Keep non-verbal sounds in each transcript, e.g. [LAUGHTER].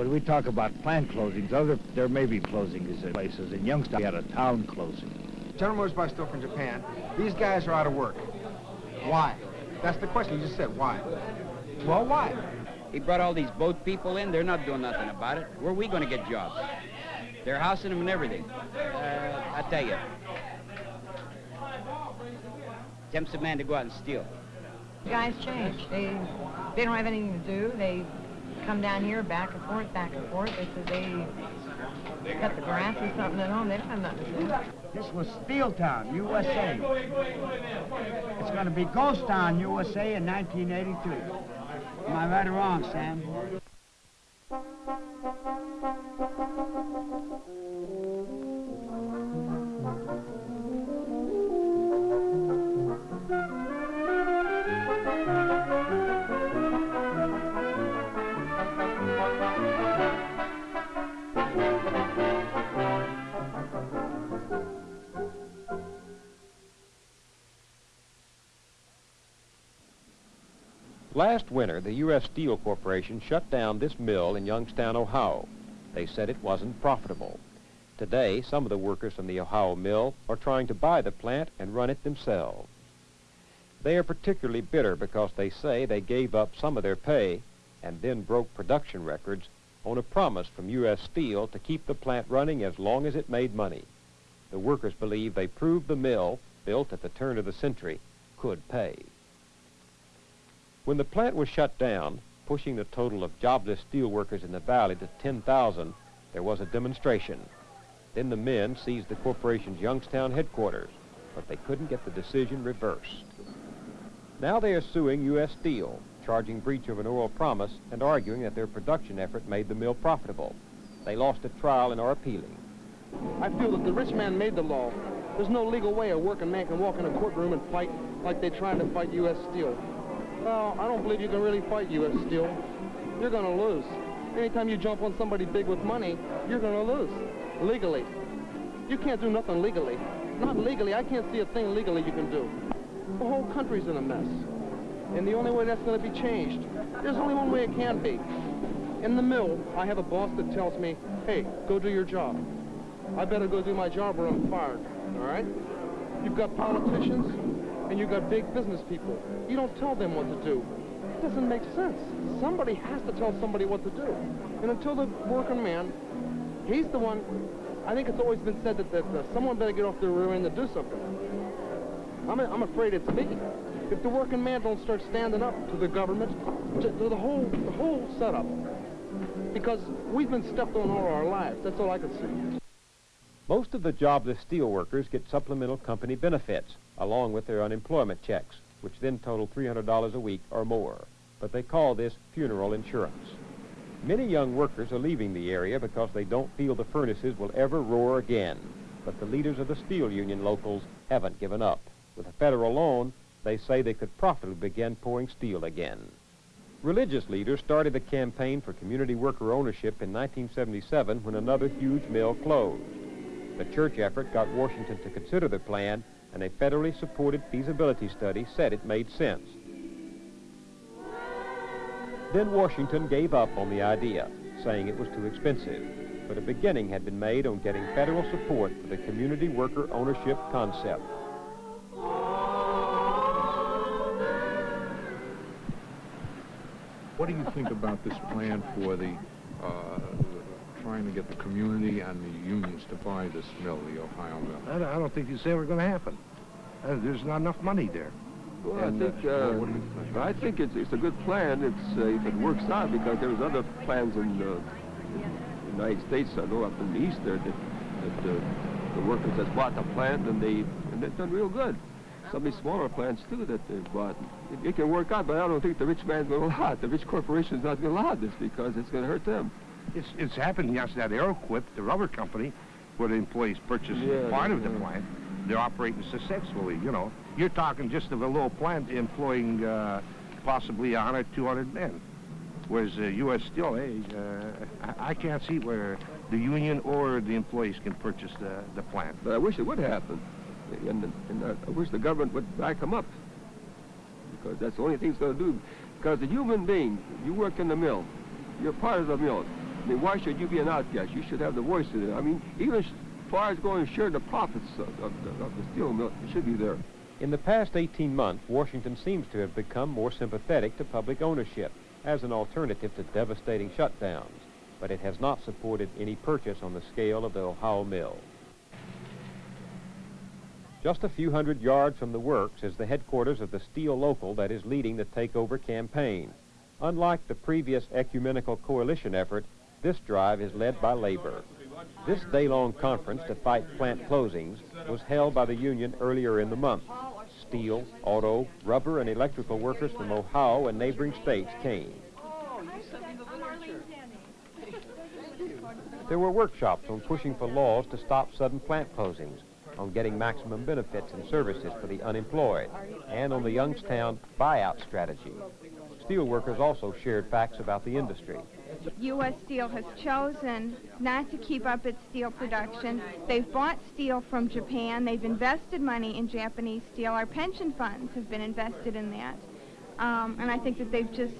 when we talk about plant closings, other there may be closings in places. In Youngstown, we had a town closing. General Motors buys stuff from Japan. These guys are out of work. Why? That's the question you just said. Why? Well, why? He brought all these boat people in. They're not doing nothing about it. Where are we going to get jobs? They're housing them and everything. Uh, I tell you. Tempts a man to go out and steal. Guys change. They they don't have anything to do. They come down here back and forth, back and forth. They say they cut the grass or something at home. They don't have nothing to do. This was Steel Town, USA. It's going to be Ghost Town, USA in 1982. Am I right or wrong, Sam? Last winter, the U.S. Steel Corporation shut down this mill in Youngstown, Ohio. They said it wasn't profitable. Today, some of the workers from the Ohio mill are trying to buy the plant and run it themselves. They are particularly bitter because they say they gave up some of their pay and then broke production records on a promise from U.S. Steel to keep the plant running as long as it made money. The workers believe they proved the mill, built at the turn of the century, could pay. When the plant was shut down, pushing the total of jobless steelworkers in the valley to 10,000, there was a demonstration. Then the men seized the corporation's Youngstown headquarters, but they couldn't get the decision reversed. Now they are suing U.S. Steel, charging breach of an oral promise and arguing that their production effort made the mill profitable. They lost a trial and are appealing. I feel that the rich man made the law. There's no legal way a working man can walk in a courtroom and fight like they're trying to fight U.S. Steel. Well, I don't believe you can really fight U.S. Steel. You're going to lose. Anytime you jump on somebody big with money, you're going to lose. Legally. You can't do nothing legally. Not legally. I can't see a thing legally you can do. The whole country's in a mess. And the only way that's going to be changed, there's only one way it can be. In the mill, I have a boss that tells me, hey, go do your job. I better go do my job or I'm fired, all right? You've got politicians, and you got big business people. You don't tell them what to do. It doesn't make sense. Somebody has to tell somebody what to do. And until the working man, he's the one, I think it's always been said that, that uh, someone better get off their rear end and do something. I'm, a, I'm afraid it's me. If the working man don't start standing up to the government, to, to the whole the whole setup, because we've been stepped on all our lives. That's all I can see. Most of the jobless steel workers get supplemental company benefits, along with their unemployment checks, which then total $300 a week or more. But they call this funeral insurance. Many young workers are leaving the area because they don't feel the furnaces will ever roar again. But the leaders of the steel union locals haven't given up. With a federal loan, they say they could profitably begin pouring steel again. Religious leaders started a campaign for community worker ownership in 1977 when another huge mill closed. The church effort got Washington to consider the plan and a federally supported feasibility study said it made sense. Then Washington gave up on the idea, saying it was too expensive. But a beginning had been made on getting federal support for the community worker ownership concept. What do you think about this plan for the, uh, trying to get the community and the unions to buy this mill, the Ohio mill? I don't, I don't think it's ever going to happen. Uh, there's not enough money there. Well, And, I uh, think, well, uh, what do you think? I think it's, it's a good plan. It's uh, if it works out because there's other plans in the United States. I know up in the east there that, that uh, the workers that's bought the plant and they and they've done real good. Some of these smaller plants too that they've bought. It, it can work out, but I don't think the rich man's going [LAUGHS] to allow it. The rich corporation's not going to allow this because it's going to hurt them. It's, it's happened, yes, that Aeroquip, the rubber company, where the employees purchase Yeah, part of the yeah. plant, they're operating successfully, you know. You're talking just of a little plant employing uh, possibly 100, 200 men. Whereas uh, U.S. Steel, hey, uh, I, I can't see where the union or the employees can purchase the, the plant. But I wish it would happen, and, and I- I wish the government would back them up because that's the only thing it's going to do. Because the human being, you work in the mill, you're part of the mill. Mean, why should you be an outcast? You should have the voice in it. I mean, even as far as going to share the profits of, of, the, of the steel mill, it should be there. In the past 18 months, Washington seems to have become more sympathetic to public ownership as an alternative to devastating shutdowns, but it has not supported any purchase on the scale of the Ohio mill. Just a few hundred yards from the works is the headquarters of the steel local that is leading the takeover campaign. Unlike the previous ecumenical coalition effort, this drive is led by labor. This day-long conference to fight plant closings was held by the union earlier in the month. Steel, auto, rubber, and electrical workers from Ohio and neighboring states came. There were workshops on pushing for laws to stop sudden plant closings, on getting maximum benefits and services for the unemployed, and on the Youngstown buyout strategy. Steelworkers also shared facts about the industry. U.S. Steel has chosen not to keep up its steel production. They've bought steel from Japan. They've invested money in Japanese steel. Our pension funds have been invested in that. Um, and I think that they've just,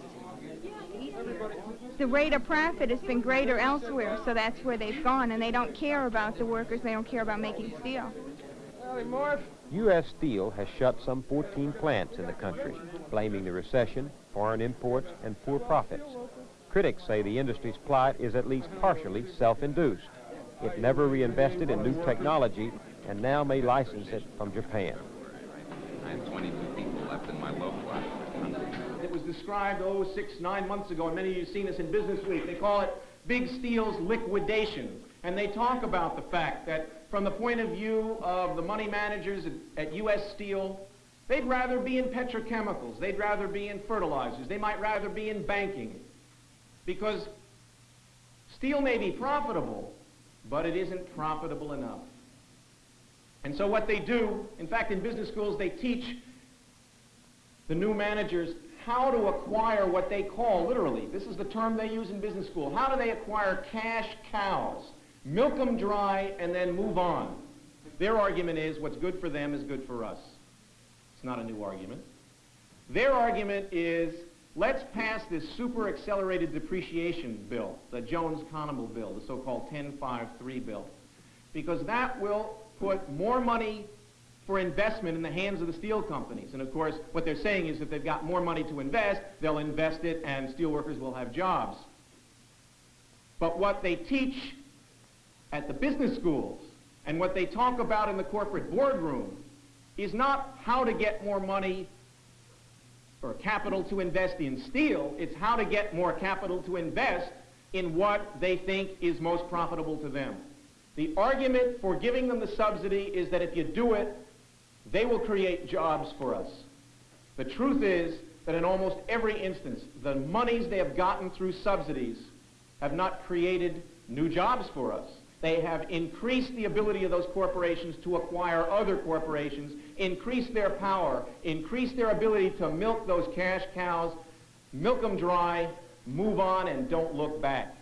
the rate of profit has been greater elsewhere, so that's where they've gone. And they don't care about the workers. They don't care about making steel. U.S. Steel has shut some 14 plants in the country, blaming the recession, foreign imports, and poor profits. Critics say the industry's plight is at least partially self-induced. It never reinvested in new technology and now may license it from Japan. I have 22 people left in my local It was described, oh, six, nine months ago, and many of you have seen this in Business Week. They call it Big Steel's liquidation. And they talk about the fact that from the point of view of the money managers at, at U.S. Steel, they'd rather be in petrochemicals. They'd rather be in fertilizers. They might rather be in banking. Because steel may be profitable, but it isn't profitable enough. And so what they do, in fact, in business schools, they teach the new managers how to acquire what they call, literally, this is the term they use in business school, how do they acquire cash cows? Milk them dry and then move on. Their argument is what's good for them is good for us. It's not a new argument. Their argument is let's pass this super accelerated depreciation bill, the Jones-Conable bill, the so-called 10-5-3 bill, because that will put more money for investment in the hands of the steel companies. And of course, what they're saying is if they've got more money to invest, they'll invest it and steelworkers will have jobs. But what they teach at the business schools and what they talk about in the corporate boardroom is not how to get more money or capital to invest in steel, it's how to get more capital to invest in what they think is most profitable to them. The argument for giving them the subsidy is that if you do it, they will create jobs for us. The truth is that in almost every instance, the monies they have gotten through subsidies have not created new jobs for us. They have increased the ability of those corporations to acquire other corporations, increased their power, increased their ability to milk those cash cows, milk them dry, move on, and don't look back.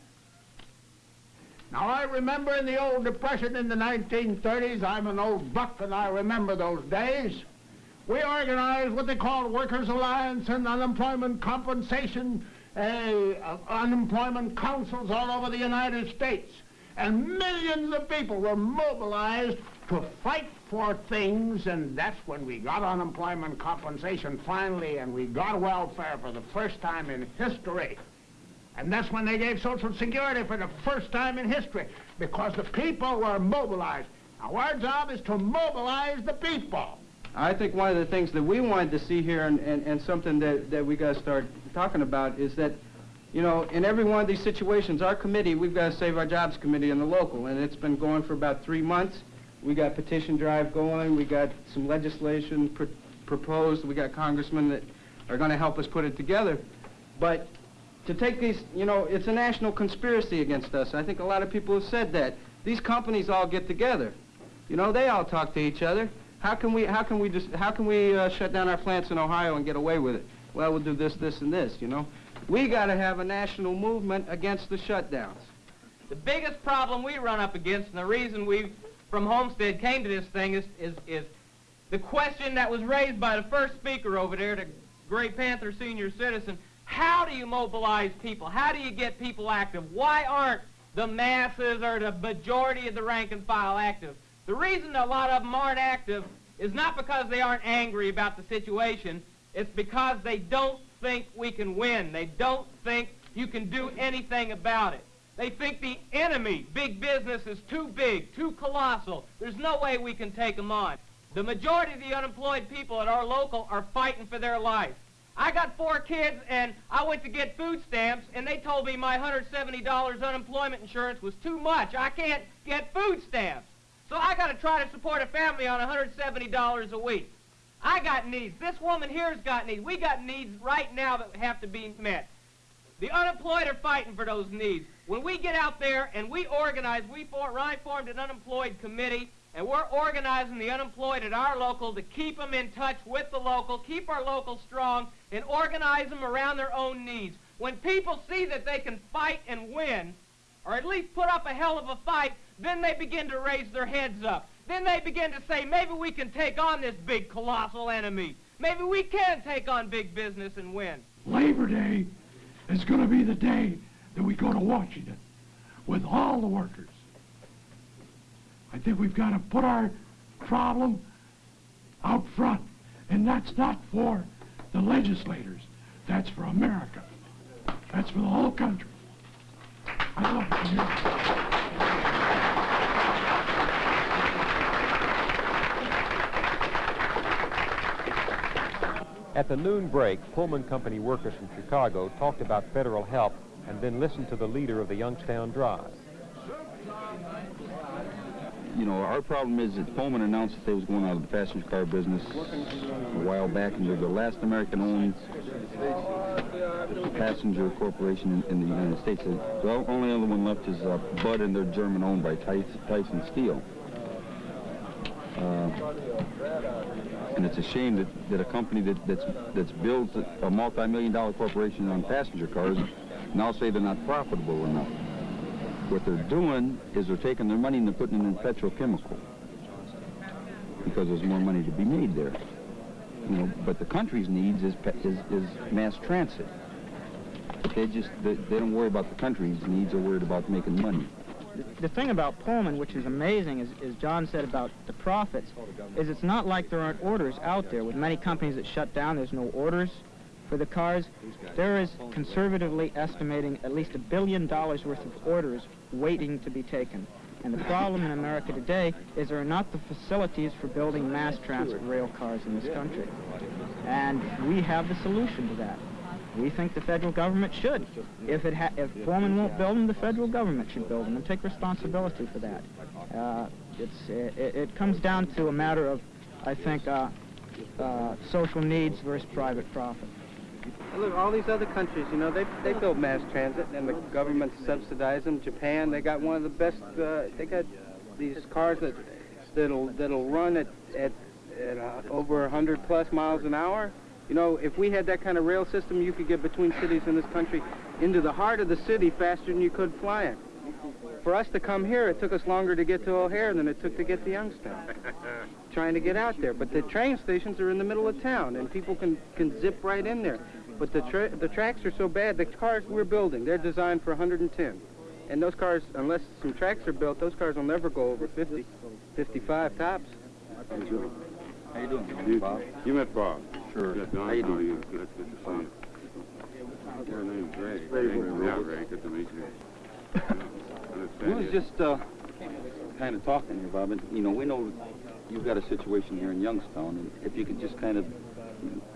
Now, I remember in the old Depression in the 1930s, I'm an old buck and I remember those days. We organized what they called Workers' Alliance and unemployment compensation, uh, unemployment councils all over the United States. And millions of people were mobilized to fight for things, and that's when we got unemployment compensation finally, and we got welfare for the first time in history. And that's when they gave Social Security for the first time in history, because the people were mobilized. Now, our job is to mobilize the people. I think one of the things that we wanted to see here and, and, and something that, that we got to start talking about is that, you know, in every one of these situations, our committee, we've got to Save Our Jobs committee in the local, and it's been going for about three months. We got petition drive going. We got some legislation pr proposed. We got congressmen that are going to help us put it together. But to take these, you know, it's a national conspiracy against us. I think a lot of people have said that. These companies all get together. You know, they all talk to each other. How can we, how can we just, how can we uh, shut down our plants in Ohio and get away with it? Well, we'll do this, this, and this, you know. We got to have a national movement against the shutdowns. The biggest problem we run up against, and the reason we, from Homestead, came to this thing is, is, is the question that was raised by the first speaker over there, the Gray Panther senior citizen, How do you mobilize people? How do you get people active? Why aren't the masses or the majority of the rank and file active? The reason a lot of them aren't active is not because they aren't angry about the situation. It's because they don't think we can win. They don't think you can do anything about it. They think the enemy, big business, is too big, too colossal. There's no way we can take them on. The majority of the unemployed people at our local are fighting for their life. I got four kids, and I went to get food stamps, and they told me my $170 unemployment insurance was too much. I can't get food stamps. So I got to try to support a family on $170 a week. I got needs. This woman here's got needs. We got needs right now that have to be met. The unemployed are fighting for those needs. When we get out there and we organize, we for, Ryan formed an unemployed committee, and we're organizing the unemployed at our local to keep them in touch with the local, keep our local strong, and organize them around their own needs. When people see that they can fight and win, or at least put up a hell of a fight, then they begin to raise their heads up. Then they begin to say, maybe we can take on this big, colossal enemy. Maybe we can take on big business and win. Labor Day is going to be the day that we go to Washington with all the workers. I think we've got to put our problem out front, and that's not for the legislators. That's for America. That's for the whole country. I love. At the noon break, Pullman Company workers from Chicago talked about federal help and then listened to the leader of the Youngstown Drive. You know, our problem is that Pullman announced that they was going out of the passenger car business a while back, and they're the last American-owned passenger corporation in, in the United States. The only other one left is uh, Budd, and they're German-owned by Thyssen, Steel. Uh, and it's a shame that, that a company that, that's, that's built a multi-million dollar corporation on passenger cars now say they're not profitable enough. What they're doing is they're taking their money and they're putting it in petrochemical because there's more money to be made there. You know, but the country's needs is, is, is mass transit. They just, they, they don't worry about the country's needs, they're worried about making money. The thing about Pullman, which is amazing, is, John said about the profits, is it's not like there aren't orders out there. With many companies that shut down, there's no orders for the cars. There is conservatively estimating at least a billion dollars worth of orders waiting to be taken. And the problem in America today is there are not the facilities for building mass transit rail cars in this country. And we have the solution to that. We think the federal government should. If it if Pullman won't build them, the federal government should build them and take responsibility for that. Uh, it's it, it comes down to a matter of, I think, uh, uh, social needs versus private profit. Look, all these other countries, you know, they they build mass transit and the government subsidize them. Japan, they got one of the best. Uh, they got these cars that that'll that'll run at at, at uh, over 100 plus miles an hour. You know, if we had that kind of rail system, you could get between cities in this country into the heart of the city faster than you could flying. For us to come here, it took us longer to get to O'Hare than it took to get to Youngstown. [LAUGHS] Trying to get out there, but the train stations are in the middle of town, and people can can zip right in there. But the tra the tracks are so bad. The cars we're building, they're designed for 110, and those cars, unless some tracks are built, those cars will never go over 50, 55 tops. How you doing? How you doing? You, Bob? you met Bob? Sure. Good, How you doing? you? Good, good to see you. Your name's Ray. Ray. Yeah, Ray, good to meet you. We was just uh, kind of talking here, Bob, and, you know, we know you've got a situation here in Youngstown, and if you could just kind of,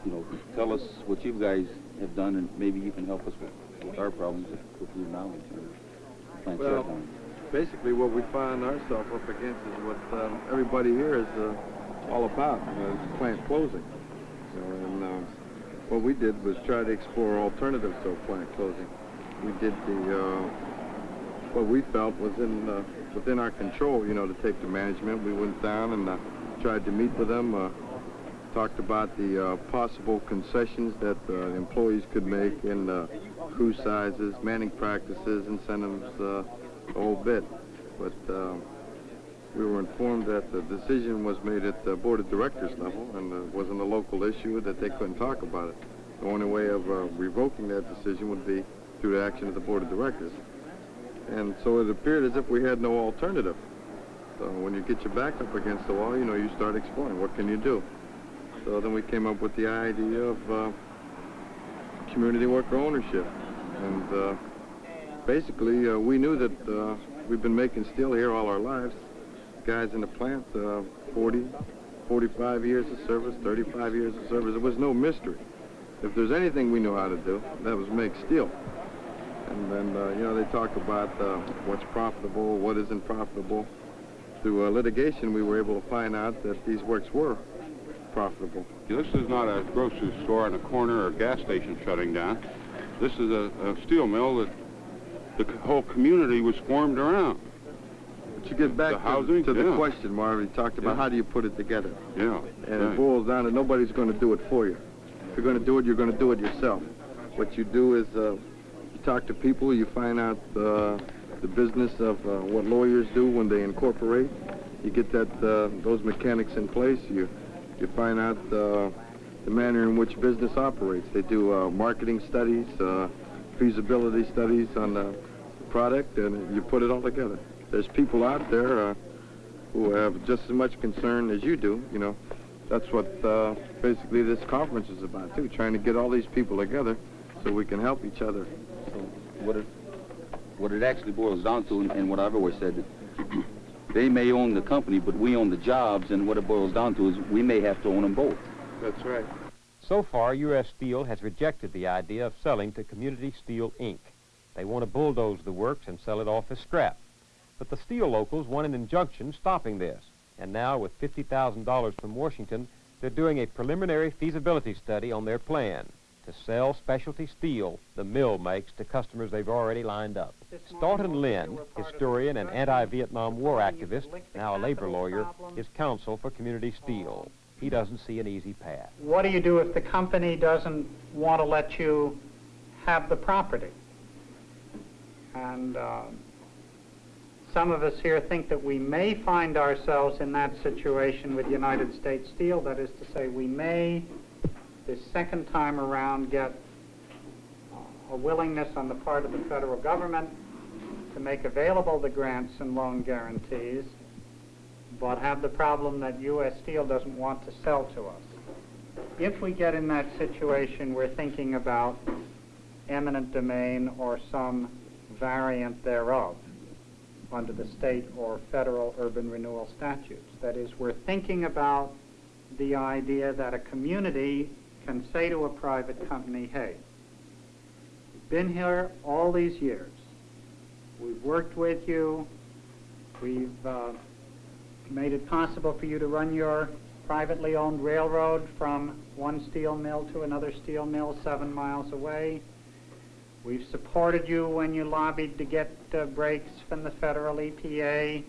you know, tell us what you guys have done, and maybe you can help us with, with our problems with, with your knowledge. and Well, basically what we find ourselves up against is what um, everybody here is uh, all about, uh, is plant closing. And uh, what we did was try to explore alternatives to a plant closing. We did the, uh, what we felt was in uh, within our control, you know, to take the management. We went down and uh, tried to meet with them, uh, talked about the uh, possible concessions that employees could make in crew sizes, manning practices, incentives, the whole bit. But we were informed that the decision was made at the board of directors level and it wasn't a local issue, that they couldn't talk about it. The only way of uh, revoking that decision would be through the action of the board of directors. And so it appeared as if we had no alternative. So when you get your back up against the wall, you know, you start exploring. What can you do? So then we came up with the idea of uh, community worker ownership. And uh, basically, uh, we knew that uh, we've been making steel here all our lives. Guys in the plant, uh, 40, 45 years of service, 35 years of service. It was no mystery. If there's anything we knew how to do, that was make steel. And then, uh, you know, they talk about uh, what's profitable, what isn't profitable. Through uh, litigation, we were able to find out that these works were profitable. This is not a grocery store on a corner or a gas station shutting down. This is a, a steel mill that the whole community was formed around. But you get back The to, housing, to the yeah. question, Marvin. You talked about Yeah. how do you put it together. Yeah. And right. it boils down to nobody's going to do it for you. If you're going to do it, you're going to do it yourself. What you do is uh, you talk to people, you find out uh, the business of uh, what lawyers do when they incorporate. You get that uh, those mechanics in place. You you find out uh, the manner in which business operates. They do uh, marketing studies, uh, feasibility studies on the product, and you put it all together. There's people out there uh, who have just as much concern as you do. You know, that's what uh, basically this conference is about too, trying to get all these people together so we can help each other. So what it, what it actually boils down to, and, and what I've always said, [CLEARS THROAT] they may own the company, but we own the jobs, and what it boils down to is we may have to own them both. That's right. So far, U.S. Steel has rejected the idea of selling to Community Steel, Inc. They want to bulldoze the works and sell it off as scrap. But the steel locals want an injunction stopping this. And now, with $50,000 from Washington, they're doing a preliminary feasibility study on their plan to sell specialty steel the mill makes to customers they've already lined up. Staughton Lynd, historian and anti-Vietnam War activist, now a labor lawyer, is counsel for Community Steel. He doesn't see an easy path. What do you do if the company doesn't want to let you have the property? And um, some of us here think that we may find ourselves in that situation with United States Steel. That is to say, we may, this second time around, get a willingness on the part of the federal government to make available the grants and loan guarantees, but have the problem that U.S. Steel doesn't want to sell to us. If we get in that situation, we're thinking about eminent domain or some variant thereof under the state or federal urban renewal statutes. That is, we're thinking about the idea that a community can say to a private company, hey, we've been here all these years. We've worked with you. We've uh, made it possible for you to run your privately owned railroad from one steel mill to another steel mill seven miles away. We've supported you when you lobbied to get uh, breaks from the federal EPA.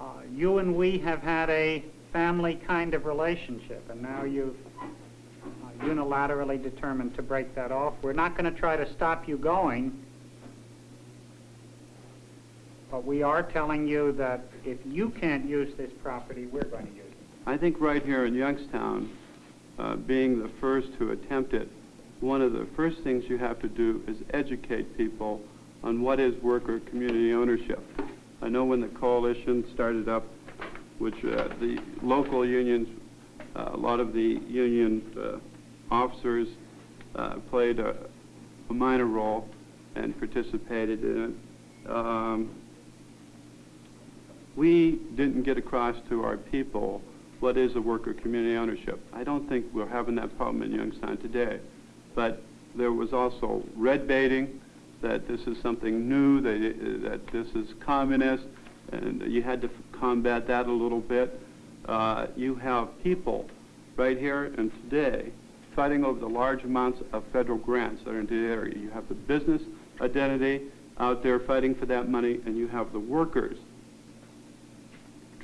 Uh, you and we have had a family kind of relationship, and now you've uh, unilaterally determined to break that off. We're not going to try to stop you going, but we are telling you that if you can't use this property, we're going to use it. I think right here in Youngstown, uh, being the first to attempt it, one of the first things you have to do is educate people on what is worker community ownership. I know when the coalition started up, which uh, the local unions, uh, a lot of the union uh, officers uh, played a, a minor role and participated in it. Um, we didn't get across to our people what is a worker community ownership. I don't think we're having that problem in Youngstown today. But there was also red baiting, that this is something new, that, that this is communist, and you had to combat that a little bit. Uh, you have people right here and today fighting over the large amounts of federal grants that are in the area. You have the business identity out there fighting for that money, and you have the workers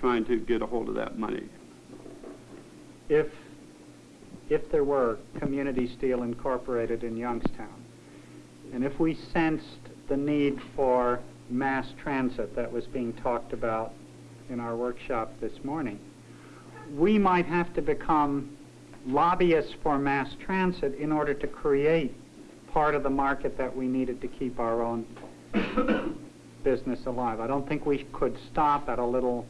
trying to get a hold of that money. If if there were Community Steel Incorporated in Youngstown, and if we sensed the need for mass transit that was being talked about in our workshop this morning, we might have to become lobbyists for mass transit in order to create part of the market that we needed to keep our own [COUGHS] business alive. I don't think we could stop at a little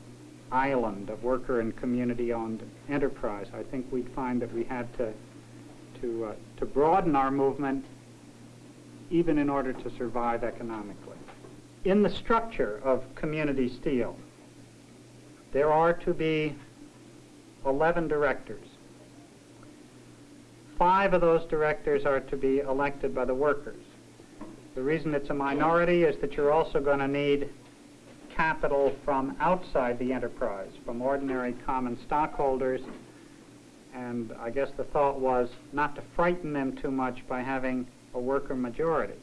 island of worker and community-owned enterprise. I think we'd find that we had to to uh, to broaden our movement even in order to survive economically. In the structure of community steel, there are to be 11 directors. Five of those directors are to be elected by the workers. The reason it's a minority is that you're also going to need capital from outside the enterprise, from ordinary common stockholders. And I guess the thought was not to frighten them too much by having a worker majority.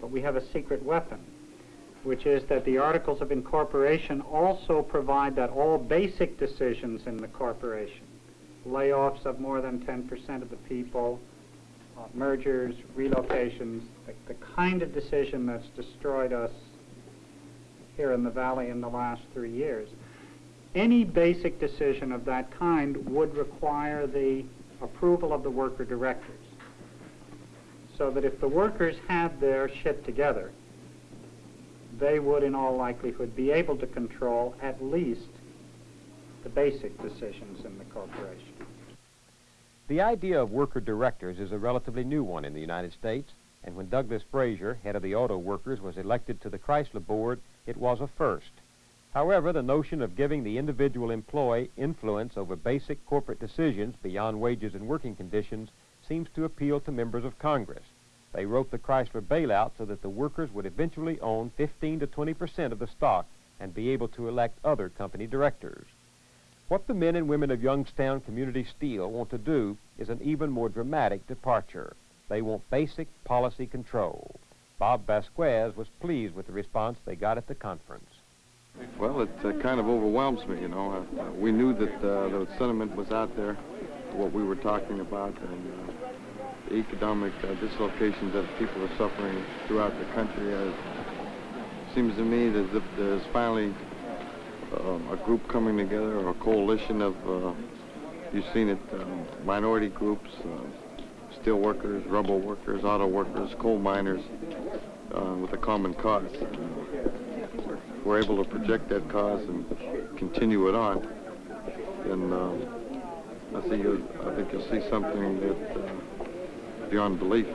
But we have a secret weapon, which is that the Articles of Incorporation also provide that all basic decisions in the corporation, layoffs of more than 10% of the people, uh, mergers, relocations, the, the kind of decision that's destroyed us here in the valley in the last three years. Any basic decision of that kind would require the approval of the worker directors. So that if the workers had their shit together, they would in all likelihood be able to control at least the basic decisions in the corporation. The idea of worker directors is a relatively new one in the United States, and when Douglas Fraser, head of the auto workers, was elected to the Chrysler board, it was a first. However, the notion of giving the individual employee influence over basic corporate decisions beyond wages and working conditions seems to appeal to members of Congress. They wrote the Chrysler bailout so that the workers would eventually own 15 to 20 percent of the stock and be able to elect other company directors. What the men and women of Youngstown Community Steel want to do is an even more dramatic departure. They want basic policy control. Bob Vasquez was pleased with the response they got at the conference. Well, it uh, kind of overwhelms me, you know. Uh, we knew that uh, the sentiment was out there, what we were talking about, and uh, the economic uh, dislocations that people are suffering throughout the country. Uh, seems to me that there's finally um, a group coming together, or a coalition of, uh, you've seen it, um, minority groups, uh, steel workers, rubber workers, auto workers, coal miners, uh, with a common cause. we're able to project that cause and continue it on, then uh, I think you'll, I think you'll see something that uh, beyond belief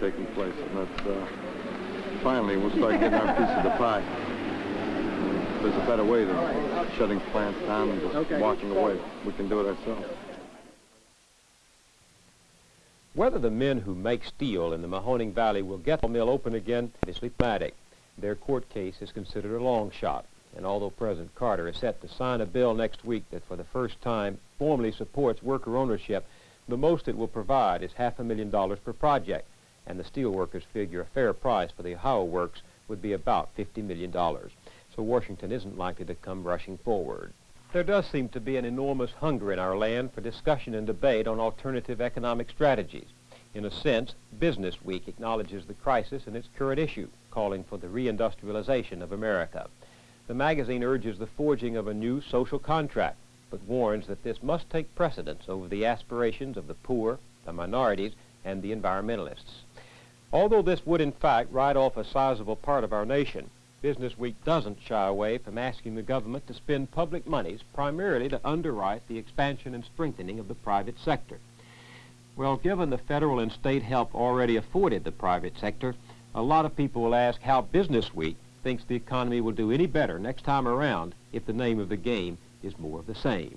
taking place, and that's uh, finally we'll start getting our piece of the pie. There's a better way than shutting plants down and just okay. walking away. We can do it ourselves. Whether the men who make steel in the Mahoning Valley will get the mill open again is problematic. Their court case is considered a long shot, and although President Carter is set to sign a bill next week that for the first time formally supports worker ownership, the most it will provide is half a million dollars per project, and the steelworkers figure a fair price for the Ohio works would be about $50 million. So Washington isn't likely to come rushing forward. There does seem to be an enormous hunger in our land for discussion and debate on alternative economic strategies. In a sense, Business Week acknowledges the crisis and its current issue, calling for the reindustrialization of America. The magazine urges the forging of a new social contract, but warns that this must take precedence over the aspirations of the poor, the minorities, and the environmentalists. Although this would in fact write off a sizable part of our nation, Business Week doesn't shy away from asking the government to spend public monies primarily to underwrite the expansion and strengthening of the private sector. Well, given the federal and state help already afforded the private sector, a lot of people will ask how Business Week thinks the economy will do any better next time around if the name of the game is more of the same.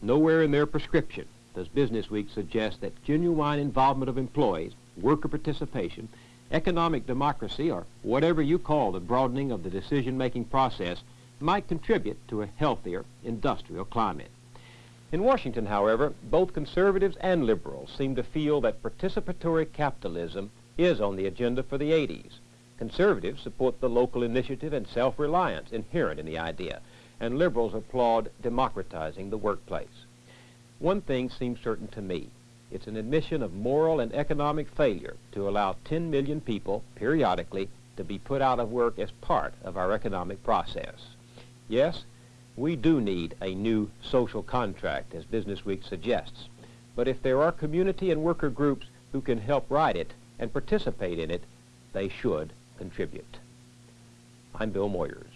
Nowhere in their prescription does Business Week suggest that genuine involvement of employees, worker participation, economic democracy, or whatever you call the broadening of the decision-making process, might contribute to a healthier industrial climate. In Washington, however, both conservatives and liberals seem to feel that participatory capitalism is on the agenda for the 80s. Conservatives support the local initiative and self-reliance inherent in the idea, and liberals applaud democratizing the workplace. One thing seems certain to me. It's an admission of moral and economic failure to allow 10 million people, periodically, to be put out of work as part of our economic process. Yes, we do need a new social contract, as Business Week suggests. But if there are community and worker groups who can help write it and participate in it, they should contribute. I'm Bill Moyers.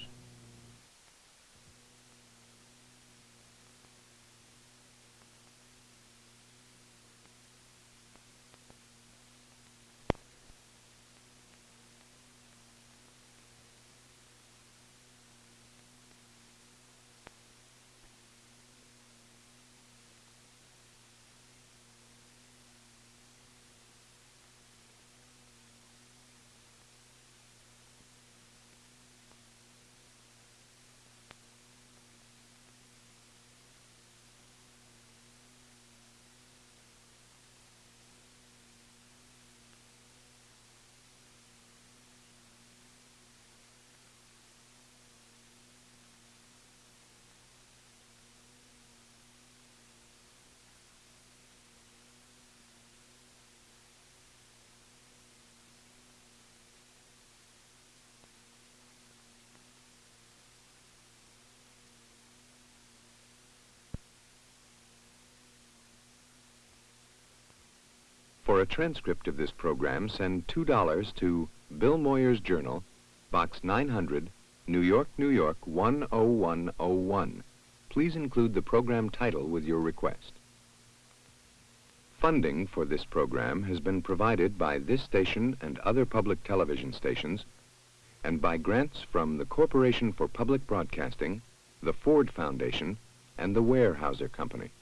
For a transcript of this program, send $2 to Bill Moyers Journal, Box 900, New York, New York 10101. Please include the program title with your request. Funding for this program has been provided by this station and other public television stations and by grants from the Corporation for Public Broadcasting, the Ford Foundation, and the Weyerhaeuser Company.